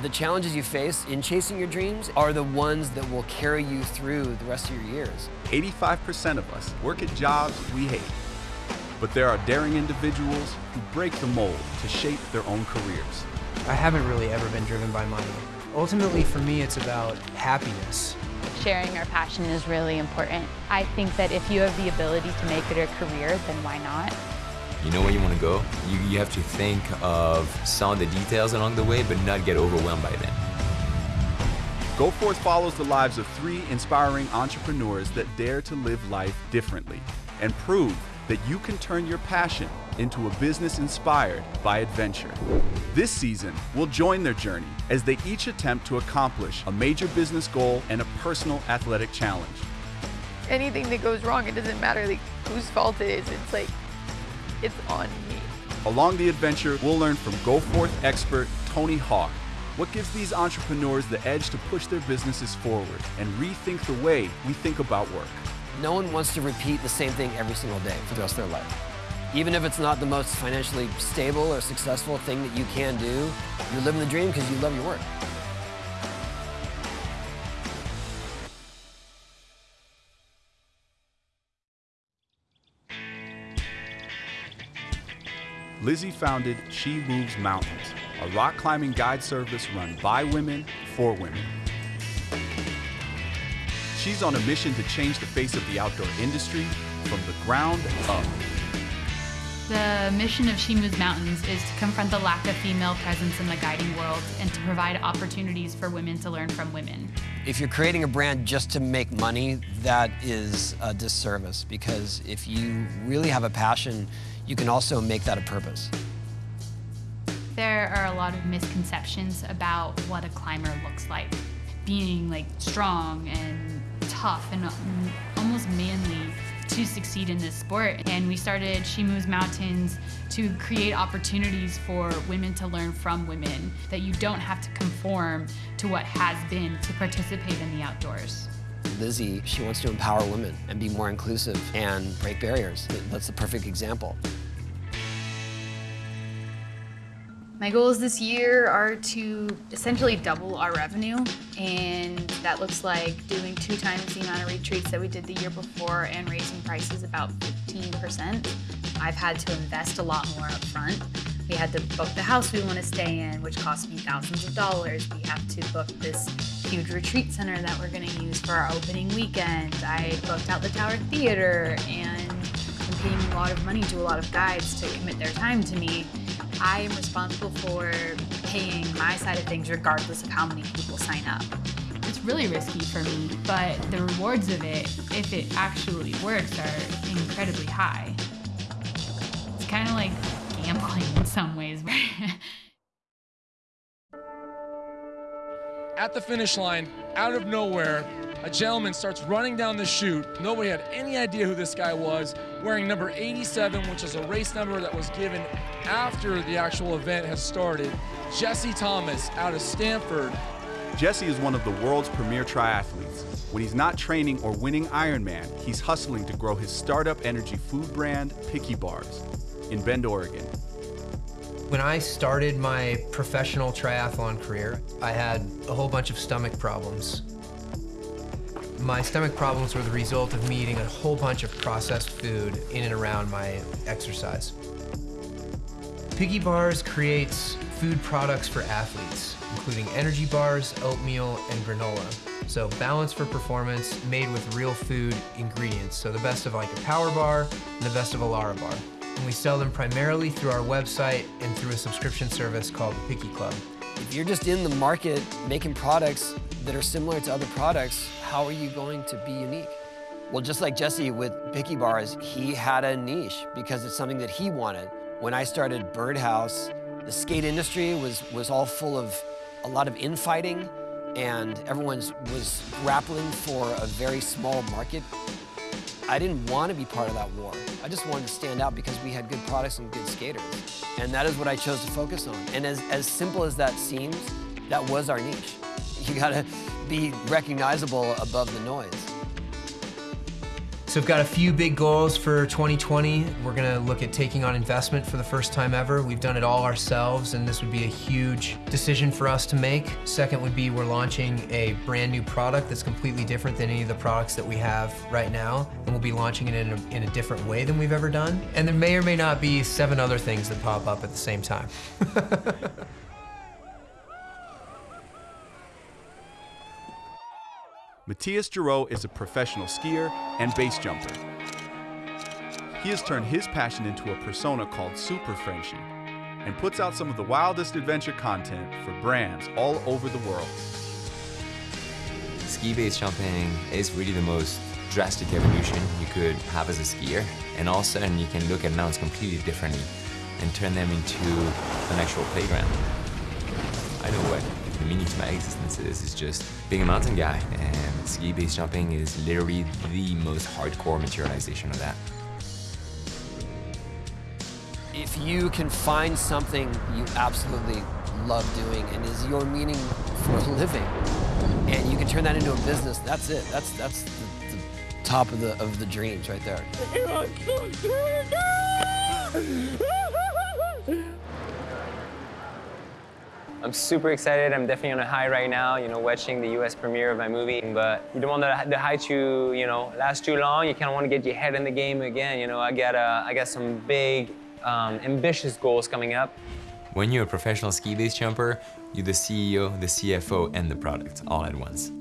The challenges you face in chasing your dreams are the ones that will carry you through the rest of your years. 85% of us work at jobs we hate. But there are daring individuals who break the mold to shape their own careers. I haven't really ever been driven by money. Ultimately, for me, it's about happiness. Sharing our passion is really important. I think that if you have the ability to make it a career, then why not? You know where you want to go? You, you have to think of some of the details along the way, but not get overwhelmed by them. Go Forth follows the lives of three inspiring entrepreneurs that dare to live life differently and prove that you can turn your passion into a business inspired by adventure. This season, we'll join their journey as they each attempt to accomplish a major business goal and a personal athletic challenge. Anything that goes wrong, it doesn't matter like whose fault it is. It's like, it's on me. Along the adventure, we'll learn from Go Forth expert Tony Hawk what gives these entrepreneurs the edge to push their businesses forward and rethink the way we think about work. No one wants to repeat the same thing every single day for the rest of their life. Even if it's not the most financially stable or successful thing that you can do, you're living the dream because you love your work. Lizzie founded She Moves Mountains, a rock climbing guide service run by women for women. She's on a mission to change the face of the outdoor industry from the ground up. The mission of She Moves Mountains is to confront the lack of female presence in the guiding world and to provide opportunities for women to learn from women. If you're creating a brand just to make money, that is a disservice because if you really have a passion, you can also make that a purpose. There are a lot of misconceptions about what a climber looks like. Being like strong and tough and mm, almost manly to succeed in this sport. And we started She Moves Mountains to create opportunities for women to learn from women, that you don't have to conform to what has been to participate in the outdoors. Lizzie, she wants to empower women and be more inclusive and break barriers. That's the perfect example. My goals this year are to essentially double our revenue, and that looks like doing two times the amount of retreats that we did the year before and raising prices about 15%. I've had to invest a lot more up front. We had to book the house we want to stay in, which cost me thousands of dollars. We have to book this huge retreat center that we're going to use for our opening weekend. I booked out the Tower Theater and I'm paying a lot of money to a lot of guides to commit their time to me. I am responsible for paying my side of things regardless of how many people sign up. It's really risky for me, but the rewards of it, if it actually works, are incredibly high. It's kind of like gambling in some ways. At the finish line, out of nowhere, a gentleman starts running down the chute. Nobody had any idea who this guy was, wearing number 87, which is a race number that was given after the actual event has started. Jesse Thomas out of Stanford. Jesse is one of the world's premier triathletes. When he's not training or winning Ironman, he's hustling to grow his startup energy food brand, Picky Bars, in Bend, Oregon. When I started my professional triathlon career, I had a whole bunch of stomach problems. My stomach problems were the result of me eating a whole bunch of processed food in and around my exercise. Picky Bars creates food products for athletes, including energy bars, oatmeal, and granola. So balance for performance, made with real food ingredients. So the best of like a power bar and the best of a Lara bar. And we sell them primarily through our website and through a subscription service called the Picky Club. If you're just in the market making products that are similar to other products, how are you going to be unique? Well, just like Jesse with Picky Bars, he had a niche because it's something that he wanted. When I started Birdhouse, the skate industry was, was all full of a lot of infighting and everyone was grappling for a very small market. I didn't want to be part of that war. I just wanted to stand out because we had good products and good skaters. And that is what I chose to focus on. And as, as simple as that seems, that was our niche. You gotta be recognizable above the noise. So we've got a few big goals for 2020. We're gonna look at taking on investment for the first time ever. We've done it all ourselves and this would be a huge decision for us to make. Second would be we're launching a brand new product that's completely different than any of the products that we have right now. And we'll be launching it in a, in a different way than we've ever done. And there may or may not be seven other things that pop up at the same time. Matthias Giraud is a professional skier and base jumper. He has turned his passion into a persona called Super Frenchie and puts out some of the wildest adventure content for brands all over the world. Ski base jumping is really the most drastic evolution you could have as a skier. And all of a sudden you can look at mountains completely differently and turn them into an actual playground. I know what meaning to my existence is, is just being a mountain guy. And ski base jumping is literally the most hardcore materialization of that. If you can find something you absolutely love doing and is your meaning for a living, and you can turn that into a business, that's it. That's that's the, the top of the of the dreams right there. Oh I'm super excited. I'm definitely on a high right now, you know, watching the US premiere of my movie. But you don't want the, the high to, you know, last too long. You kind of want to get your head in the game again. You know, I got, uh, I got some big, um, ambitious goals coming up. When you're a professional ski base jumper, you're the CEO, the CFO, and the product all at once.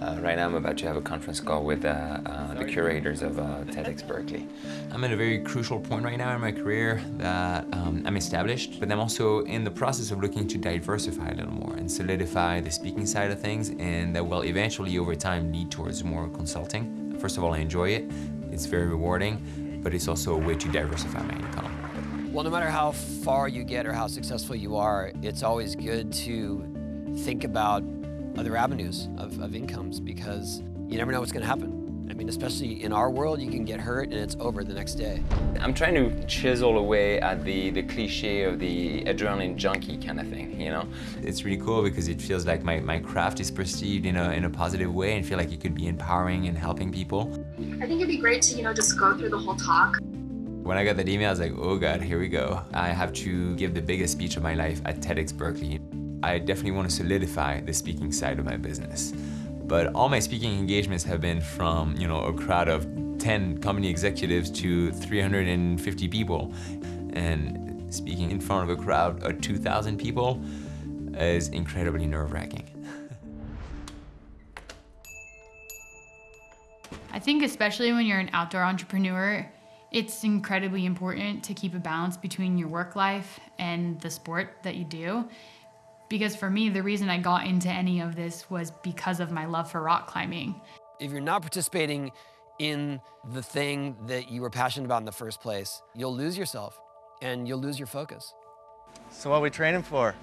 Uh, right now I'm about to have a conference call with uh, uh, the curators of uh, TEDx Berkeley. I'm at a very crucial point right now in my career that um, I'm established, but I'm also in the process of looking to diversify a little more and solidify the speaking side of things and that will eventually over time lead towards more consulting. First of all, I enjoy it. It's very rewarding, but it's also a way to diversify my income. Well, no matter how far you get or how successful you are, it's always good to think about other avenues of, of incomes because you never know what's going to happen. I mean, especially in our world, you can get hurt and it's over the next day. I'm trying to chisel away at the, the cliche of the adrenaline junkie kind of thing, you know? It's really cool because it feels like my, my craft is perceived in a, in a positive way and feel like it could be empowering and helping people. I think it'd be great to, you know, just go through the whole talk. When I got that email, I was like, oh God, here we go. I have to give the biggest speech of my life at TEDx Berkeley. I definitely want to solidify the speaking side of my business. But all my speaking engagements have been from, you know, a crowd of 10 company executives to 350 people. And speaking in front of a crowd of 2,000 people is incredibly nerve-wracking. I think especially when you're an outdoor entrepreneur, it's incredibly important to keep a balance between your work life and the sport that you do. Because for me, the reason I got into any of this was because of my love for rock climbing. If you're not participating in the thing that you were passionate about in the first place, you'll lose yourself and you'll lose your focus. So what are we training for?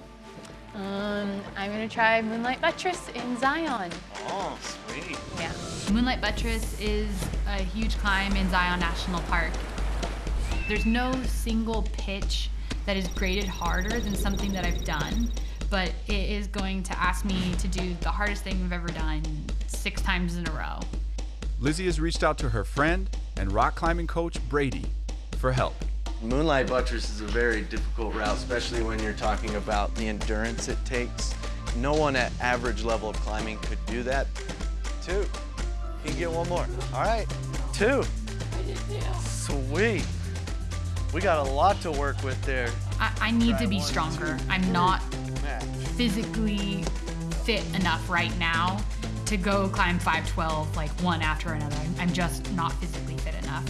Um, I'm gonna try Moonlight Buttress in Zion. Oh, sweet. Yeah. Moonlight Buttress is a huge climb in Zion National Park. There's no single pitch that is graded harder than something that I've done, but it is going to ask me to do the hardest thing I've ever done six times in a row. Lizzie has reached out to her friend and rock climbing coach Brady for help. Moonlight Buttress is a very difficult route, especially when you're talking about the endurance it takes. No one at average level of climbing could do that. Two. You can get one more. All right. Two. Sweet. We got a lot to work with there. I, I need Try to be one, stronger. two, I'm not Match. Physically fit enough right now to go climb 512 like one after another. I'm- I'm just not physically fit enough.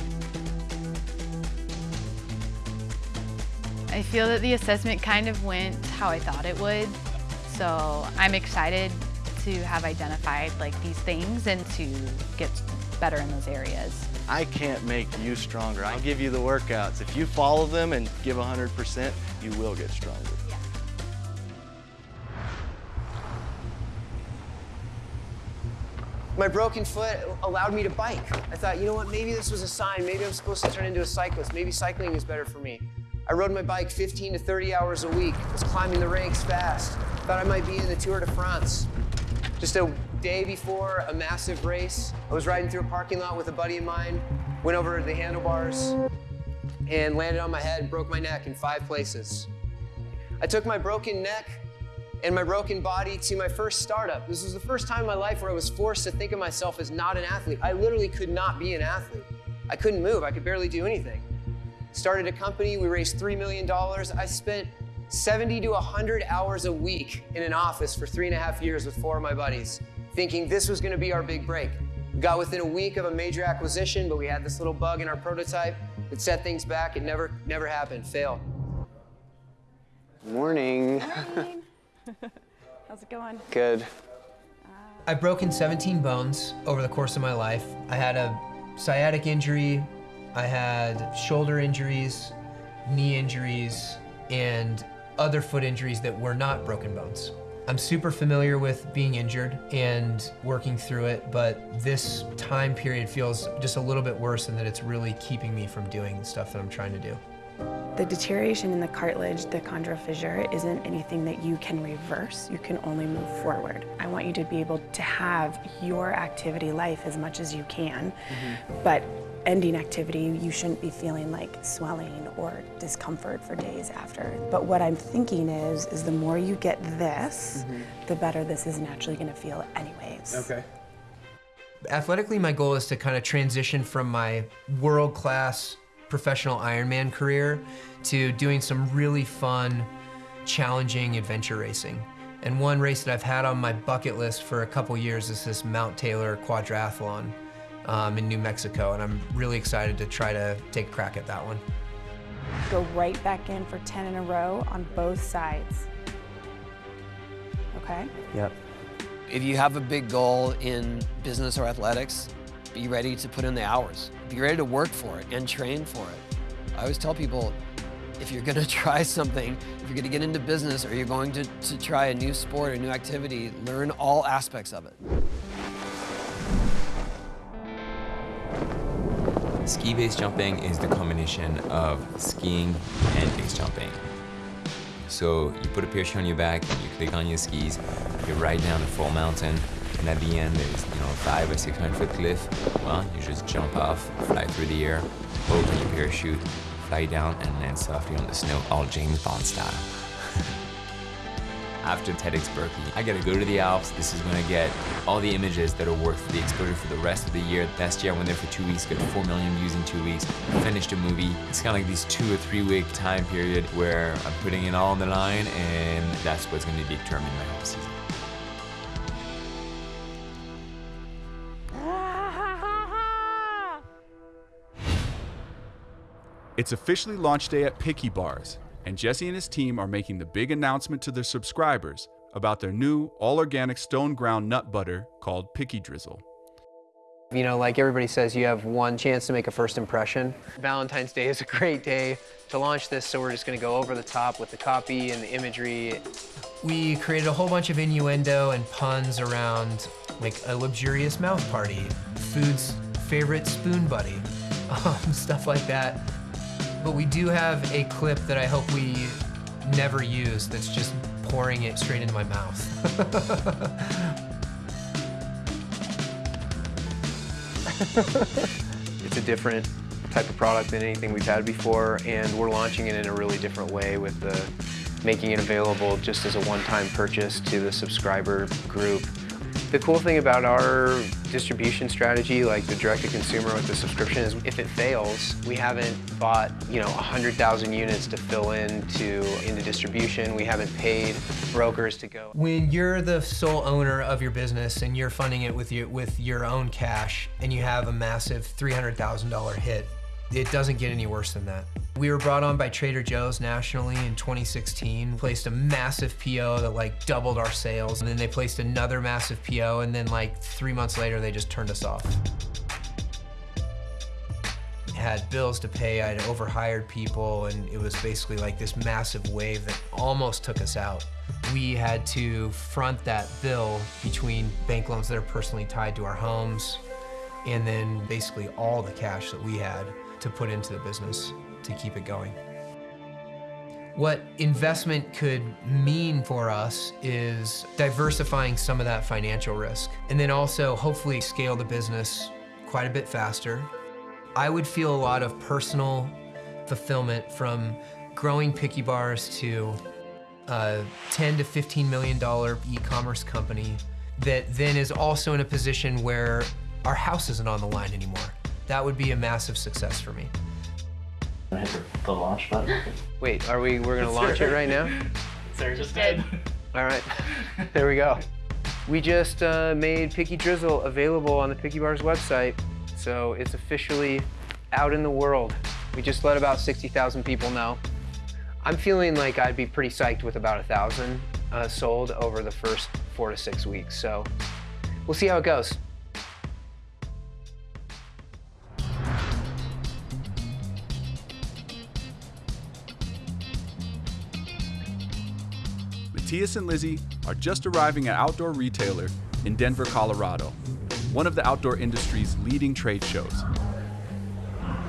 I feel that the assessment kind of went how I thought it would. So I'm excited to have identified like these things and to get better in those areas. I can't make you stronger. I'll give you the workouts. If you follow them and give 100%, you will get stronger. My broken foot allowed me to bike. I thought, you know what, maybe this was a sign. Maybe I'm supposed to turn into a cyclist. Maybe cycling is better for me. I rode my bike 15 to 30 hours a week, was climbing the ranks fast. Thought I might be in the Tour de France. Just a day before a massive race, I was riding through a parking lot with a buddy of mine, went over the handlebars, and landed on my head broke my neck in five places. I took my broken neck and my broken body to my first startup. This was the first time in my life where I was forced to think of myself as not an athlete. I literally could not be an athlete. I couldn't move, I could barely do anything. Started a company, we raised $3 million. I spent 70 to 100 hours a week in an office for three and a half years with four of my buddies, thinking this was gonna be our big break. We got within a week of a major acquisition, but we had this little bug in our prototype that set things back. It never, never happened, fail. Morning. Morning. How's it going? Good. I've broken 17 bones over the course of my life. I had a sciatic injury, I had shoulder injuries, knee injuries, and other foot injuries that were not broken bones. I'm super familiar with being injured and working through it, but this time period feels just a little bit worse and that it's really keeping me from doing the stuff that I'm trying to do. The deterioration in the cartilage, the chondral fissure, isn't anything that you can reverse. You can only move forward. I want you to be able to have your activity life as much as you can, mm-hmm. but ending activity, you shouldn't be feeling like swelling or discomfort for days after. But what I'm thinking is, is the more you get this, mm-hmm. the better this is naturally gonna feel anyways. Okay. Athletically, my goal is to kind of transition from my world-class professional Ironman career to doing some really fun, challenging adventure racing. And one race that I've had on my bucket list for a couple years is this Mount Taylor Quadrathlon um, in New Mexico, and I'm really excited to try to take a crack at that one. Go right back in for 10 in a row on both sides. Okay? Yep. If you have a big goal in business or athletics, be ready to put in the hours. Be ready to work for it and train for it. I always tell people, if you're gonna try something, if you're gonna get into business or you're going to, to try a new sport or new activity, learn all aspects of it. Ski base jumping is the combination of skiing and base jumping. So you put a parachute on your back, you click on your skis, you ride down a full mountain, and at the end there's you know a five or six hundred foot cliff. Well, you just jump off, fly through the air, open your parachute, fly down, and land softly on the snow, all James Bond style. After TEDx Berkeley, I gotta go to the Alps. This is when I get all the images that are worth the exposure for the rest of the year. Last year I went there for two weeks, got 4 million views in two weeks, finished a movie. It's kind of like this two or three week time period where I'm putting it all on the line and that's what's gonna determine my whole season. It's officially launch day at Picky Bars, and Jesse and his team are making the big announcement to their subscribers about their new all organic stone ground nut butter called Picky Drizzle. You know, like everybody says, you have one chance to make a first impression. Valentine's Day is a great day to launch this, so we're just gonna go over the top with the copy and the imagery. We created a whole bunch of innuendo and puns around like a luxurious mouth party, food's favorite spoon buddy, um, stuff like that. But we do have a clip that I hope we never use that's just pouring it straight into my mouth. it's a different type of product than anything we've had before, and we're launching it in a really different way with the making it available just as a one-time purchase to the subscriber group. The cool thing about our distribution strategy, like the direct-to-consumer with the subscription, is if it fails, we haven't bought, you know, 100,000 units to fill into into distribution. We haven't paid brokers to go. When you're the sole owner of your business and you're funding it with your, with your own cash and you have a massive $300,000 hit, it doesn't get any worse than that. We were brought on by Trader Joe's nationally in 2016, placed a massive PO that like doubled our sales, and then they placed another massive PO, and then like three months later, they just turned us off. Had bills to pay, I'd overhired people, and it was basically like this massive wave that almost took us out. We had to front that bill between bank loans that are personally tied to our homes, and then basically all the cash that we had to put into the business to keep it going. What investment could mean for us is diversifying some of that financial risk and then also hopefully scale the business quite a bit faster. I would feel a lot of personal fulfillment from growing Picky Bars to a 10 to 15 million dollar e-commerce company that then is also in a position where our house isn't on the line anymore. That would be a massive success for me. Hit the launch button. Wait, are we, we're gonna launch it right now? Sarah just did. All right, there we go. We just uh, made Picky Drizzle available on the Picky Bars website, so it's officially out in the world. We just let about 60,000 people know. I'm feeling like I'd be pretty psyched with about a thousand uh, sold over the first four to six weeks, so we'll see how it goes. Matthias and Lizzie are just arriving at Outdoor Retailer in Denver, Colorado, one of the outdoor industry's leading trade shows.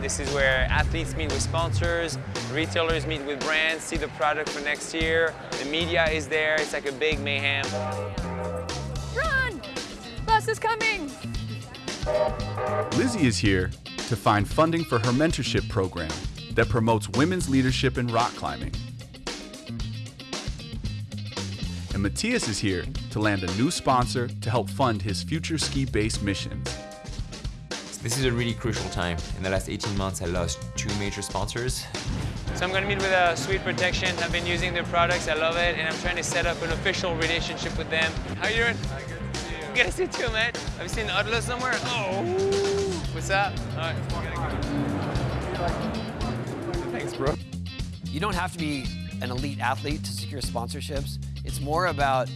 This is where athletes meet with sponsors, retailers meet with brands, see the product for next year. The media is there. It's like a big mayhem. Run! Bus is coming! Lizzie is here to find funding for her mentorship program that promotes women's leadership in rock climbing. And Matthias is here to land a new sponsor to help fund his future ski-based missions. This is a really crucial time. In the last 18 months, I lost two major sponsors. So I'm gonna meet with uh, Sweet Protection. I've been using their products, I love it, and I'm trying to set up an official relationship with them. How are you doing? Good to see you Good to see you too, man. Have you seen Adler somewhere? Oh, what's up? All right. Thanks, bro. You don't have to be an elite athlete to secure sponsorships. It's more about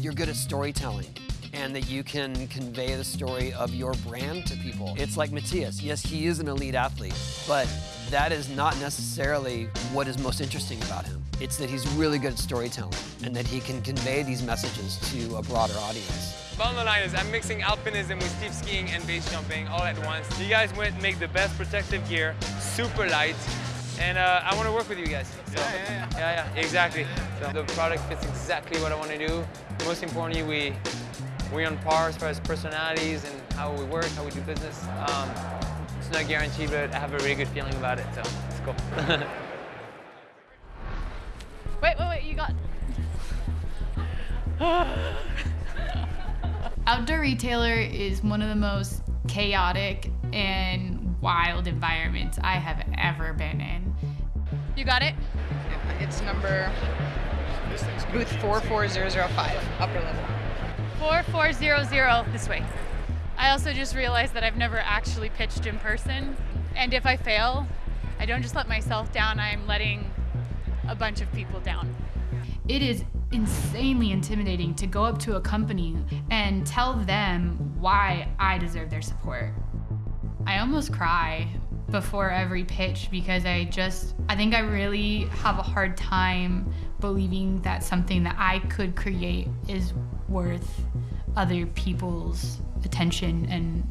you're good at storytelling and that you can convey the story of your brand to people. It's like Matthias. Yes, he is an elite athlete, but that is not necessarily what is most interesting about him. It's that he's really good at storytelling and that he can convey these messages to a broader audience. Bottom line is I'm mixing alpinism with steep skiing and base jumping all at once. You guys went make the best protective gear, super light, and uh, I want to work with you guys. So, yeah, yeah, yeah. Yeah, yeah, exactly. So the product fits exactly what I want to do. Most importantly, we we're on par as far as personalities and how we work, how we do business. Um, it's not guaranteed, but I have a really good feeling about it, so it's cool. Wait, wait, wait, you got. Outdoor retailer is one of the most chaotic and wild environments I have ever been in. You got it? It's number booth 44005, upper level. 4400 this way. I also just realized that I've never actually pitched in person. And if I fail, I don't just let myself down, I'm letting a bunch of people down. It is insanely intimidating to go up to a company and tell them why I deserve their support. I almost cry before every pitch because I just, I think I really have a hard time believing that something that I could create is worth other people's attention and,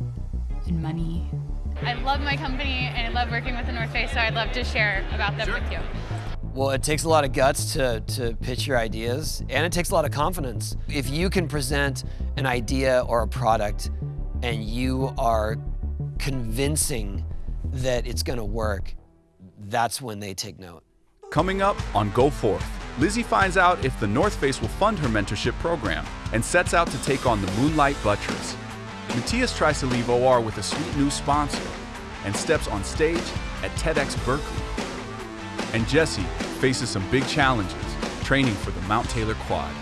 and money. I love my company and I love working with the North Face, so I'd love to share about them with you. Well, it takes a lot of guts to, to pitch your ideas, and it takes a lot of confidence. If you can present an idea or a product and you are convincing that it's gonna work, that's when they take note. Coming up on Go Forth, Lizzie finds out if the North Face will fund her mentorship program and sets out to take on the Moonlight Buttress. Matthias tries to leave OR with a sweet new sponsor and steps on stage at TEDx Berkeley. And Jesse faces some big challenges training for the Mount Taylor Quad.